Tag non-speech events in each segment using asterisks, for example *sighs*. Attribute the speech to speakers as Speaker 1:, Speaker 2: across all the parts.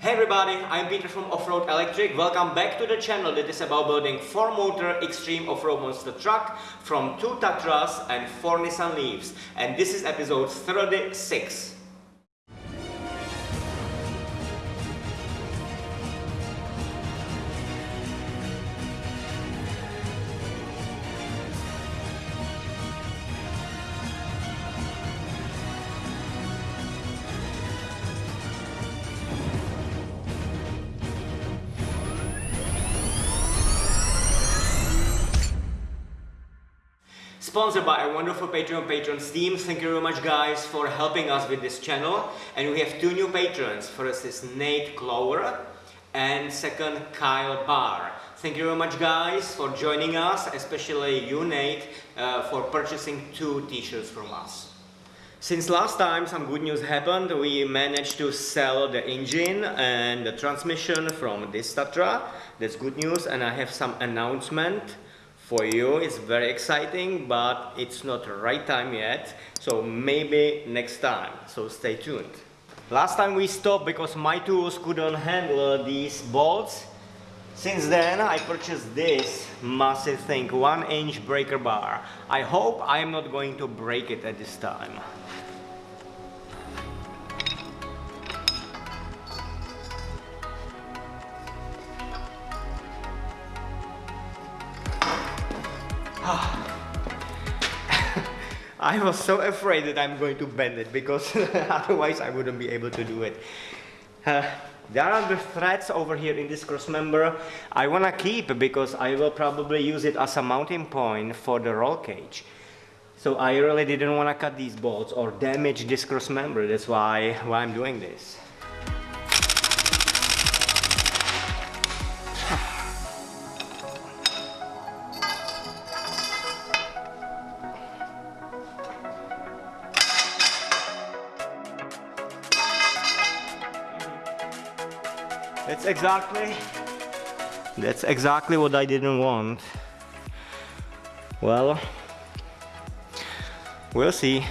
Speaker 1: Hey everybody, I'm Peter from Offroad Electric. Welcome back to the channel that is about building 4-motor extreme off-road monster truck from 2 Tatras and 4 Nissan Leafs. And this is episode 36. Sponsored by a wonderful Patreon patrons team. Thank you very much guys for helping us with this channel. And we have two new patrons. First is Nate Clower and second Kyle Barr. Thank you very much guys for joining us, especially you Nate, uh, for purchasing two t-shirts from us. Since last time some good news happened, we managed to sell the engine and the transmission from this Tatra. That's good news and I have some announcement for you. It's very exciting but it's not the right time yet. So maybe next time. So stay tuned. Last time we stopped because my tools couldn't handle these bolts. Since then I purchased this massive thing one inch breaker bar. I hope I'm not going to break it at this time I was so afraid that I'm going to bend it because *laughs* otherwise I wouldn't be able to do it. Uh, there are the threads over here in this cross member I want to keep because I will probably use it as a mounting point for the roll cage. So I really didn't want to cut these bolts or damage this cross member. That's why, why I'm doing this. Exactly that's exactly what I didn't want. Well, we'll see.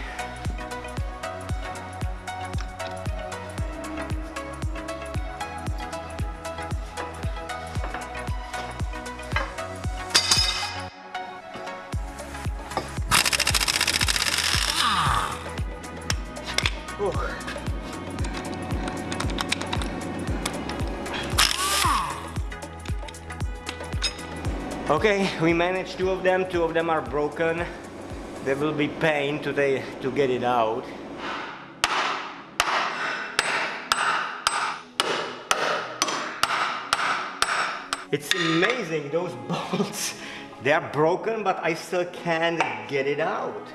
Speaker 1: Okay, we managed two of them. Two of them are broken. There will be pain today to get it out. It's amazing, those *laughs* bolts. They are broken, but I still can't get it out.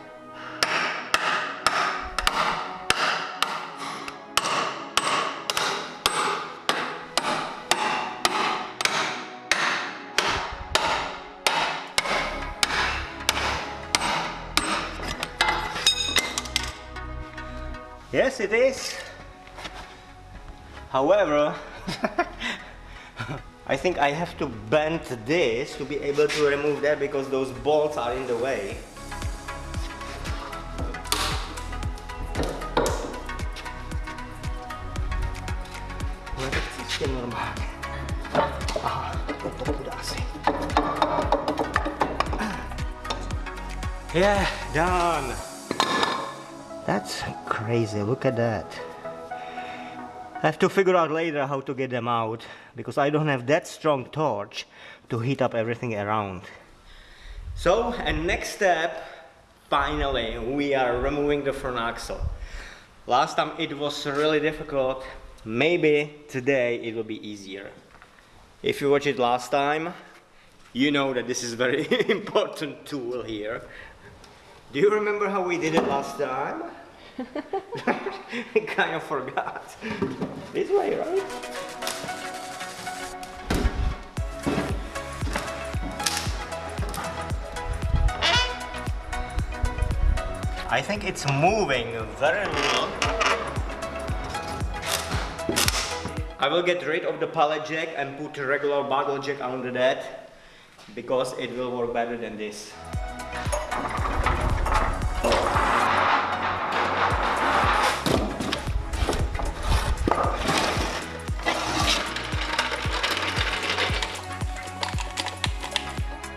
Speaker 1: Yes, it is. However, *laughs* I think I have to bend this to be able to remove that because those bolts are in the way. Yeah, done. That's crazy, look at that. I have to figure out later how to get them out because I don't have that strong torch to heat up everything around. So, and next step, finally, we are removing the front axle. Last time it was really difficult, maybe today it will be easier. If you watched it last time, you know that this is very *laughs* important tool here. Do you remember how we did it last time? I *laughs* kind of forgot. This way, right? I think it's moving very little. I will get rid of the pallet jack and put a regular bottle jack under that because it will work better than this.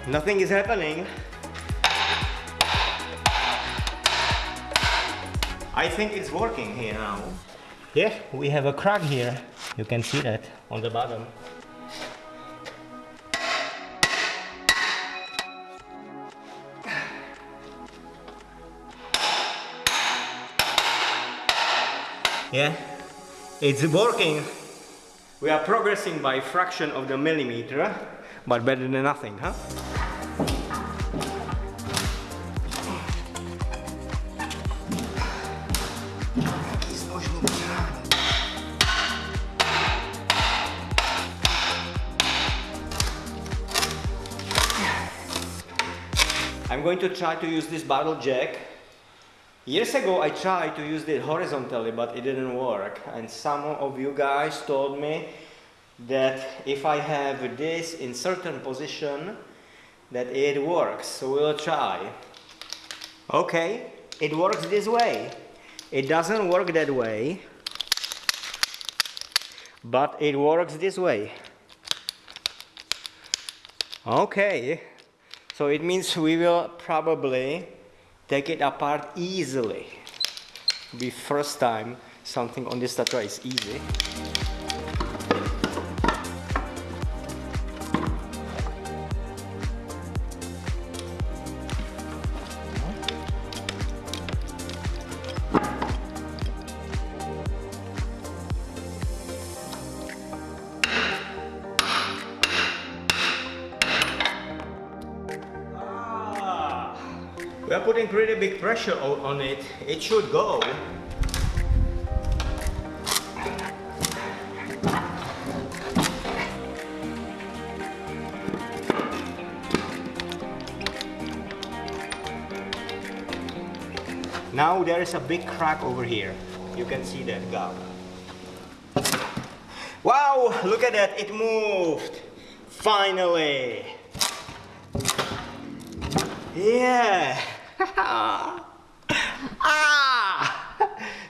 Speaker 1: Nothing is happening. I think it's working here now. Yeah, we have a crack here. You can see that on the bottom. Yeah, it's working. We are progressing by fraction of the millimeter, but better than nothing, huh? I'm going to try to use this bottle jack Years ago I tried to use it horizontally but it didn't work and some of you guys told me that if I have this in certain position that it works so we'll try okay it works this way it doesn't work that way but it works this way okay so it means we will probably take it apart easily. Be first time something on this tatra is easy. Pressure on it. It should go. Now there is a big crack over here. You can see that gap. Wow, look at that, it moved. Finally. Yeah. *laughs* ah!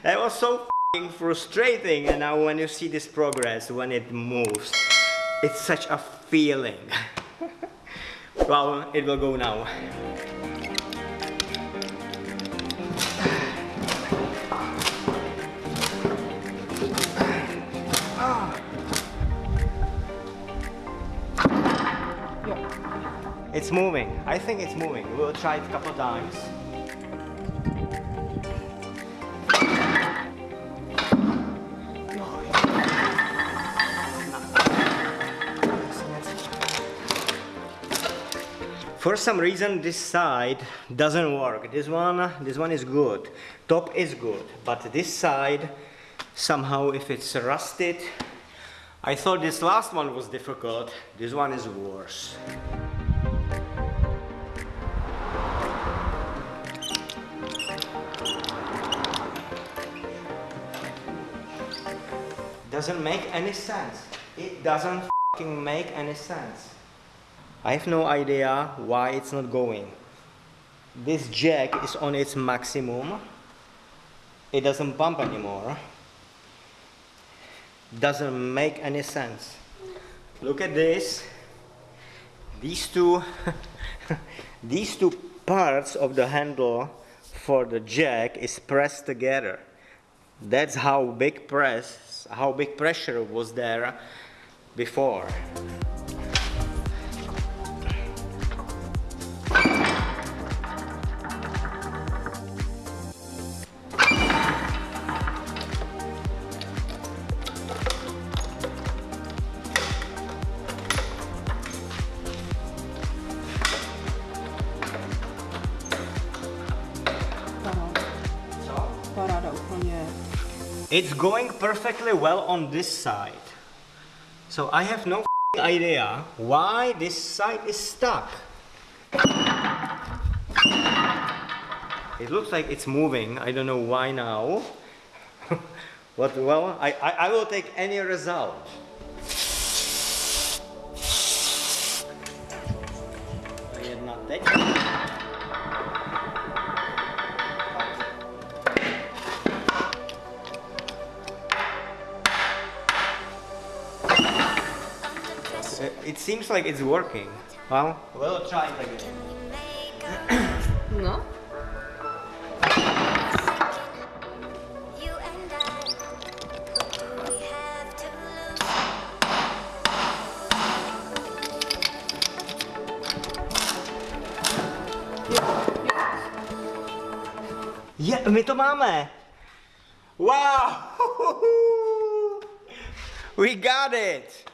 Speaker 1: That so frustrating and now when you see this progress, when it moves, it's such a feeling. *laughs* well, it will go now. *sighs* It's moving. I think it's moving. We'll try it a couple times. For some reason this side doesn't work. This one, this one is good. Top is good, but this side somehow if it's rusted, I thought this last one was difficult. This one is worse. doesn't make any sense. It doesn't make any sense. I have no idea why it's not going. This jack is on its maximum. It doesn't pump anymore. Doesn't make any sense. Look at this. These two, *laughs* these two parts of the handle for the jack is pressed together. That's how big press, how big pressure was there before. It's going perfectly well on this side. So I have no idea why this side is stuck. It looks like it's moving. I don't know why now. *laughs* but well, I, I, I will take any result. Seems like it's working. Well, we'll try it again.
Speaker 2: No.
Speaker 3: You and I, we have to lose.
Speaker 1: Je, my to máme. Wow! *laughs* We got it!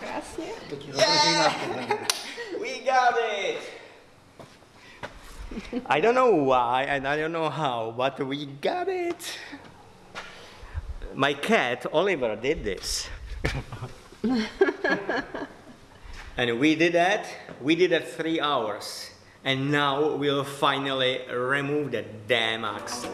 Speaker 2: Krásně.
Speaker 1: Yeah! We got it! I don't know why and I don't know how, but we got it. My cat Oliver did this. *laughs* and we did that. We did that three hours. And now we'll finally remove the damn axe.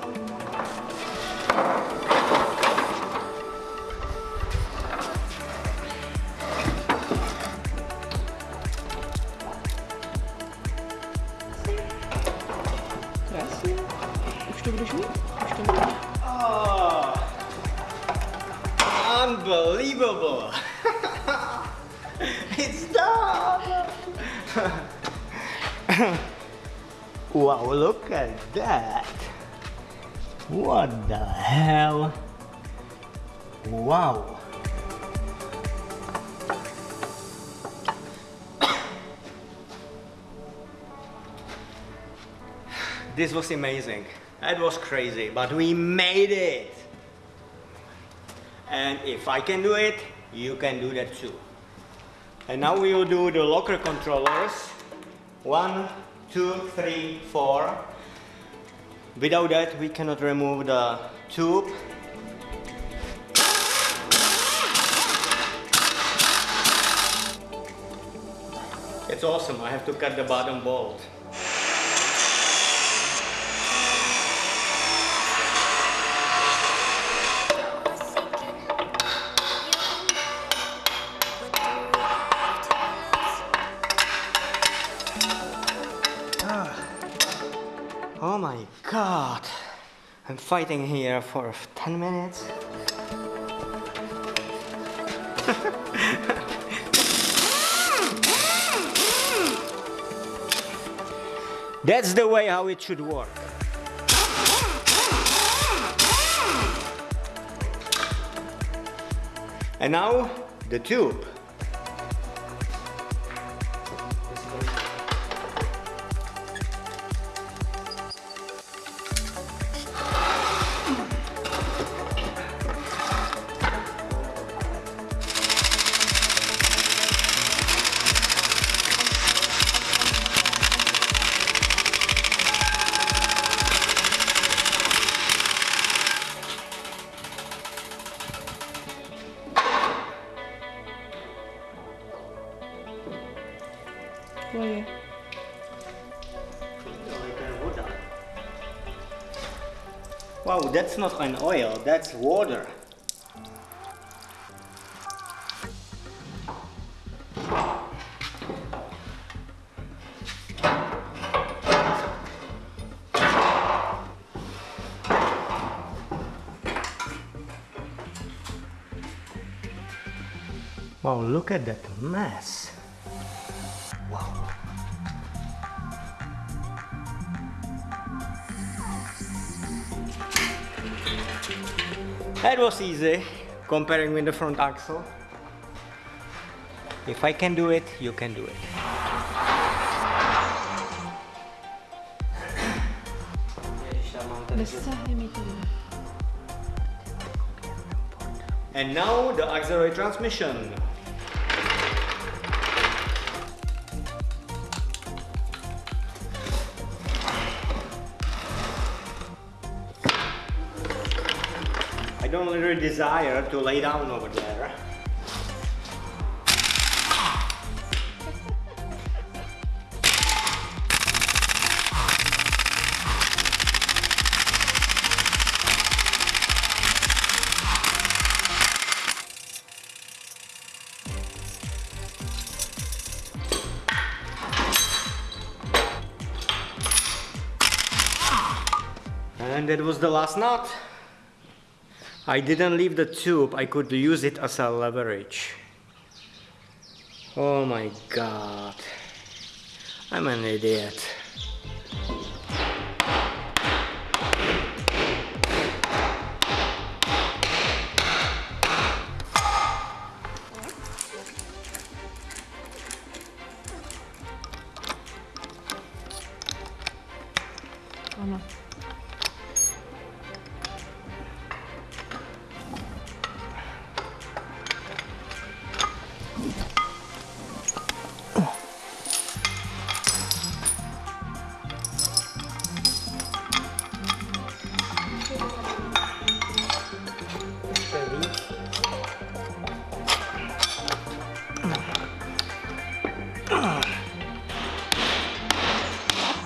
Speaker 1: Unbelievable! *laughs* it's done! *laughs* wow, look at that! What the hell? Wow! This was amazing. That was crazy, but we made it. And if I can do it, you can do that too. And now we will do the locker controllers. One, two, three, four. Without that, we cannot remove the tube. It's awesome. I have to cut the bottom bolt. I'm fighting here for 10 minutes. *laughs* That's the way how it should work. And now the tube. Wow, that's not an oil, that's water. Wow, look at that mess. That was easy comparing with the front axle. If I can do it, you can do it.
Speaker 2: Nesáhne mi to.
Speaker 1: And now the auxiliary transmission. Don't desire to lay down over there. And that was the last nut. I didn't leave the tube, I could use it as a leverage. Oh my god. I'm an idiot.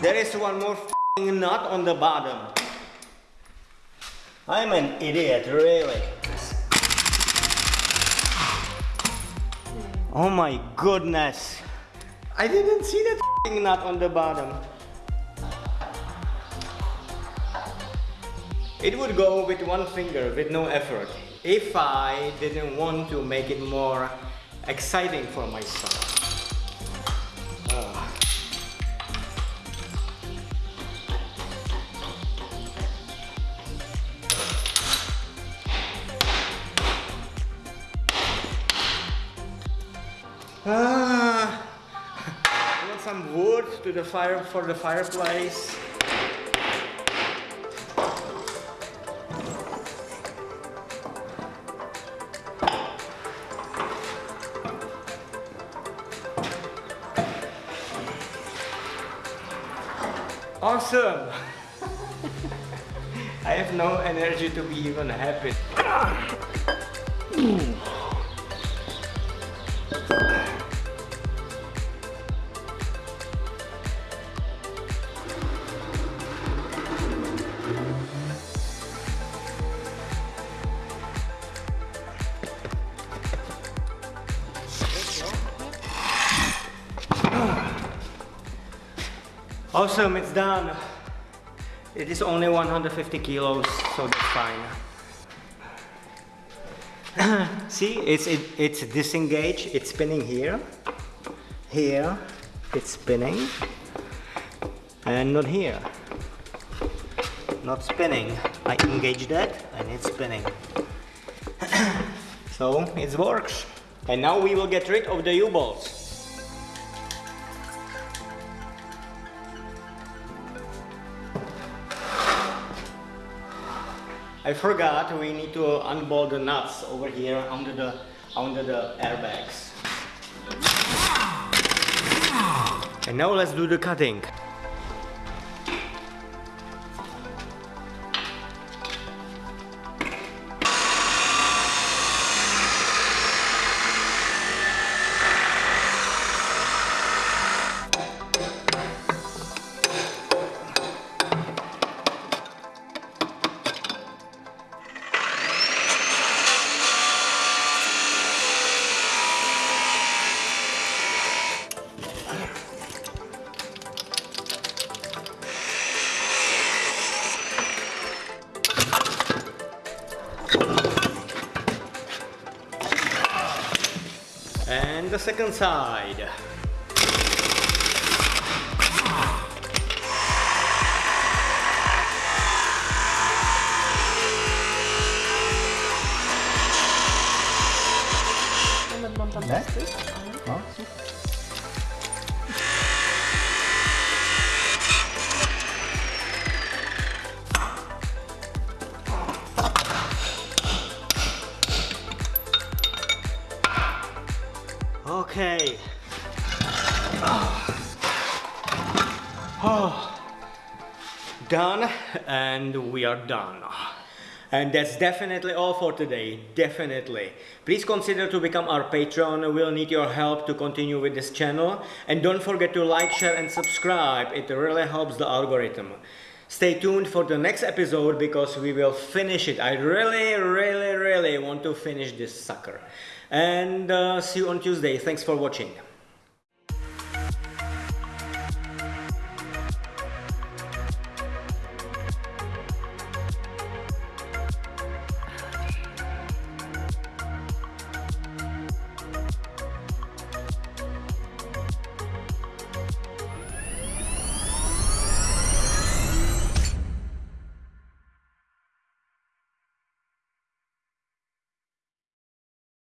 Speaker 1: There is one more nut on the bottom. I'm an idiot, really. Oh my goodness. I didn't see that nut on the bottom. It would go with one finger with no effort if I didn't want to make it more exciting for myself. Ah, I want some wood to the fire for the fireplace. Awesome! *laughs* I have no energy to be even happy. Awesome, it's done. It is only 150 kilos, so that's fine. *clears throat* See, it's it, it's disengaged. It's spinning here, here. It's spinning, and not here. Not spinning. I engage that, and it's spinning. *clears throat* so it works. And now we will get rid of the U-bolts. I forgot we need to unbolt the nuts over here under the under the airbags. And now let's do the cutting. Second side.
Speaker 2: Moment
Speaker 1: Done, and we are done. And that's definitely all for today, definitely. Please consider to become our patron, we'll need your help to continue with this channel. And don't forget to like, share and subscribe, it really helps the algorithm. Stay tuned for the next episode because we will finish it. I really, really, really want to finish this sucker. And uh, see you on Tuesday. Thanks for watching.